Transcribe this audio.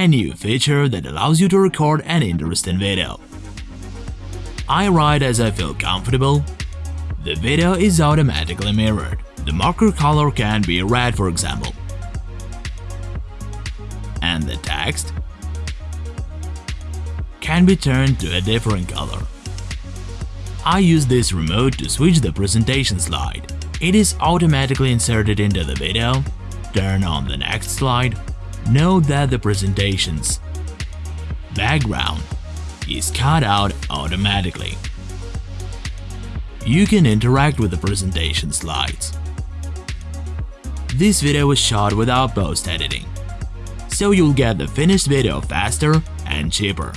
a new feature that allows you to record an interesting video. I write as I feel comfortable. The video is automatically mirrored. The marker color can be red for example. And the text can be turned to a different color. I use this remote to switch the presentation slide. It is automatically inserted into the video. Turn on the next slide. Note that the presentation's background is cut out automatically. You can interact with the presentation slides. This video was shot without post-editing, so you'll get the finished video faster and cheaper.